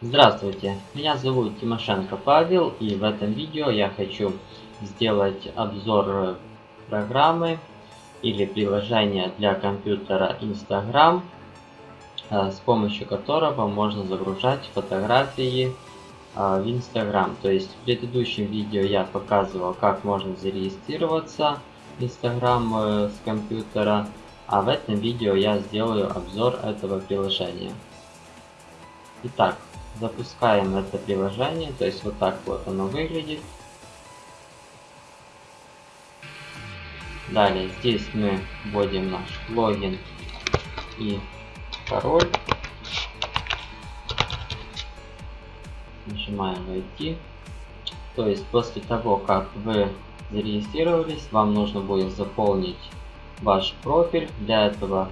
Здравствуйте, меня зовут Тимошенко Павел и в этом видео я хочу сделать обзор программы или приложения для компьютера Instagram, э, с помощью которого можно загружать фотографии э, в Instagram. То есть в предыдущем видео я показывал, как можно зарегистрироваться в Instagram э, с компьютера, а в этом видео я сделаю обзор этого приложения. Итак, запускаем это приложение, то есть вот так вот оно выглядит. Далее здесь мы вводим наш логин и пароль. Нажимаем войти. То есть после того, как вы зарегистрировались, вам нужно будет заполнить ваш профиль. Для этого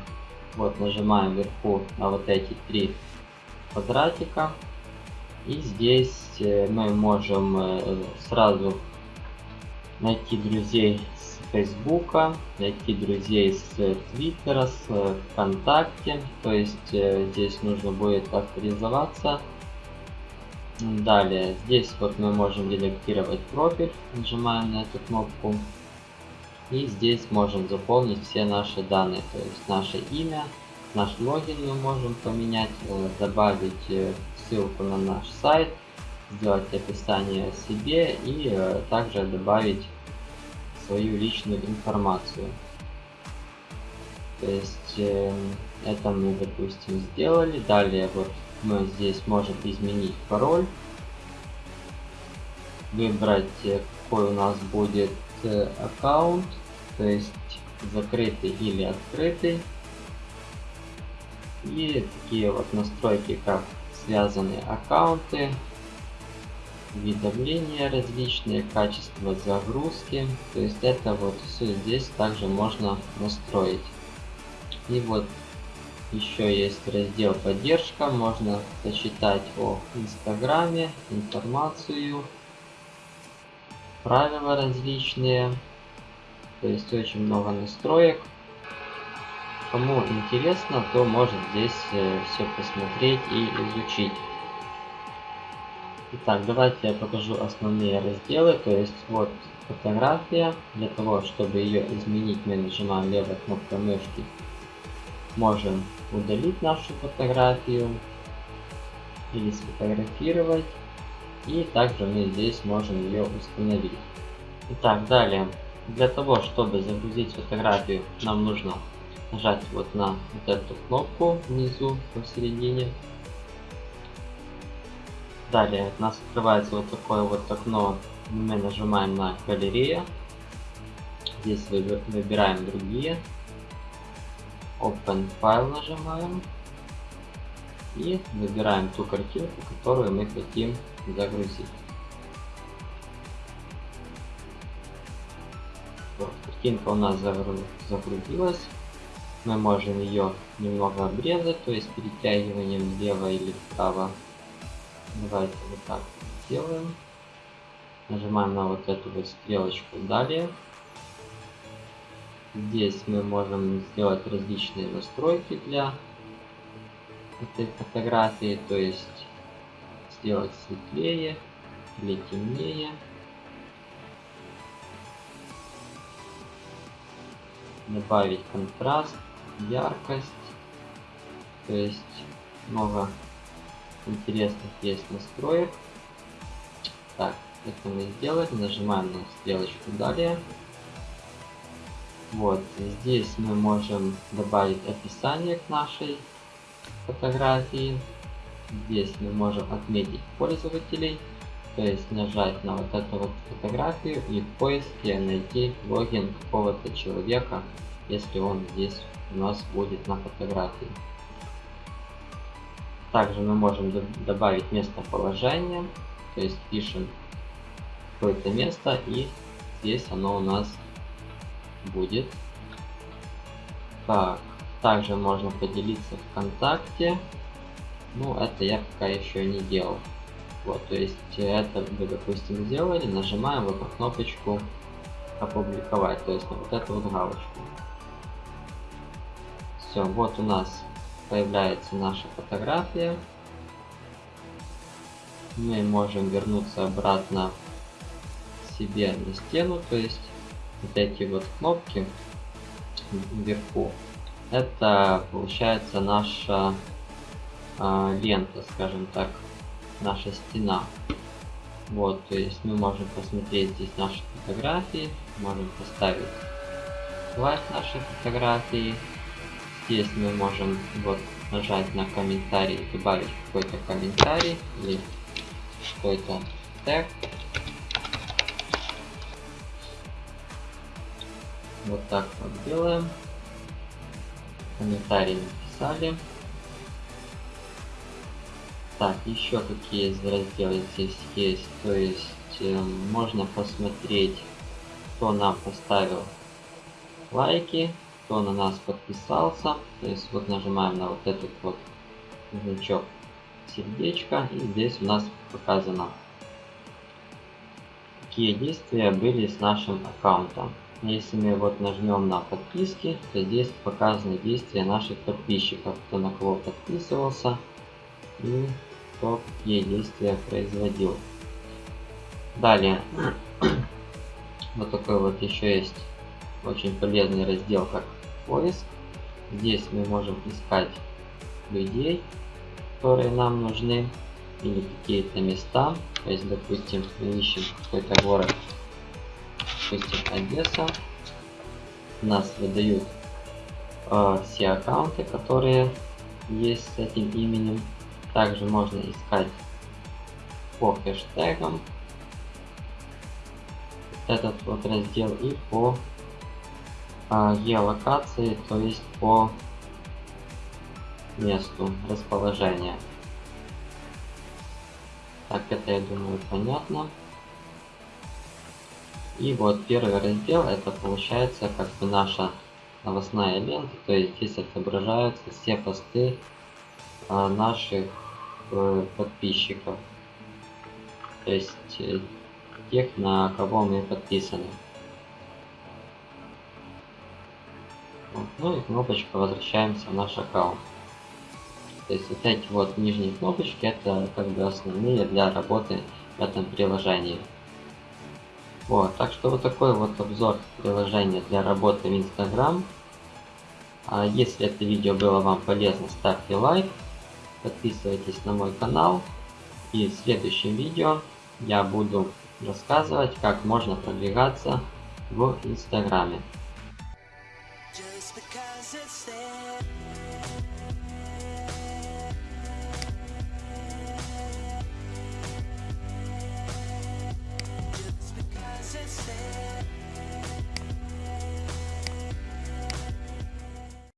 вот нажимаем вверху на вот эти три квадратика. И здесь э, мы можем э, сразу найти друзей с Фейсбука, найти друзей с Твиттера, с ВКонтакте. То есть э, здесь нужно будет авторизоваться. Далее, здесь вот мы можем редактировать профиль, нажимаем на эту кнопку. И здесь можем заполнить все наши данные, то есть наше имя, наш логин мы можем поменять, э, добавить э, ссылку на наш сайт, сделать описание себе и э, также добавить свою личную информацию. То есть это мы, допустим, сделали. Далее вот мы здесь можем изменить пароль, выбрать какой у нас будет аккаунт, то есть закрытый или открытый. И такие вот настройки, как связанные аккаунты, уведомления различные, качество загрузки. То есть это вот все здесь также можно настроить. И вот еще есть раздел поддержка, можно почитать о инстаграме, информацию, правила различные. То есть очень много настроек. Кому интересно, то может здесь э, все посмотреть и изучить. Итак, давайте я покажу основные разделы. То есть вот фотография. Для того, чтобы ее изменить, мы нажимаем левой кнопкой мышки. Можем удалить нашу фотографию или сфотографировать. И также мы здесь можем ее установить. Итак, далее. Для того, чтобы загрузить фотографию, нам нужно нажать вот на вот эту кнопку внизу посередине. Далее у нас открывается вот такое вот окно. Мы нажимаем на галерея. Здесь выбираем другие. Open File нажимаем. И выбираем ту картинку, которую мы хотим загрузить. Вот, картинка у нас загрузилась мы можем ее немного обрезать, то есть перетягиванием влево или вправо. Давайте вот так сделаем. Нажимаем на вот эту вот стрелочку далее. Здесь мы можем сделать различные настройки для этой фотографии, то есть сделать светлее или темнее. Добавить контраст яркость. То есть много интересных есть настроек. Так, это мы сделали. Нажимаем на стрелочку далее. Вот, здесь мы можем добавить описание к нашей фотографии. Здесь мы можем отметить пользователей, то есть нажать на вот эту вот фотографию и в поиске найти логин какого-то человека, если он здесь у нас будет на фотографии. Также мы можем добавить местоположение, то есть пишем какое-то место и здесь оно у нас будет. Так, также можно поделиться ВКонтакте. Ну, это я пока еще не делал. Вот, то есть это вы, допустим, сделали, нажимаем вот на кнопочку опубликовать, то есть на вот эту вот галочку. Все, вот у нас появляется наша фотография. мы можем вернуться обратно себе на стену, то есть вот эти вот кнопки вверху, это получается наша э, лента, скажем так, наша стена. Вот, то есть мы можем посмотреть здесь наши фотографии, можем поставить лайк нашей фотографии. Здесь мы можем вот нажать на комментарий, добавить какой-то комментарий или какой-то тег. Вот так вот делаем. Комментарий написали. Так, еще какие разделы здесь есть. То есть э, можно посмотреть, кто нам поставил лайки, кто на нас подписался. То есть вот нажимаем на вот этот вот значок сердечко и здесь у нас показано какие действия были с нашим аккаунтом. Если мы вот нажмем на подписки, то здесь показаны действия наших подписчиков, кто на кого подписывался и кто какие действия производил. Далее, вот такой вот еще есть очень полезный раздел, как поиск. Здесь мы можем искать людей, которые нам нужны, или какие-то места. То есть, допустим, мы ищем какой-то город, допустим, Одесса. Нас выдают э, все аккаунты, которые есть с этим именем. Также можно искать по хэштегам этот вот раздел и по геолокации, то есть по месту расположения. Так, это я думаю понятно. И вот первый раздел, это получается как бы наша новостная лента, то есть здесь отображаются все посты а, наших э, подписчиков. То есть э, тех, на кого мы подписаны. Ну и кнопочка возвращаемся в наш аккаунт. То есть вот эти вот нижние кнопочки это как бы основные для работы в этом приложении. Вот, так что вот такой вот обзор приложения для работы в Instagram. А если это видео было вам полезно, ставьте лайк, подписывайтесь на мой канал. И в следующем видео я буду рассказывать, как можно продвигаться в Инстаграме. because it's there.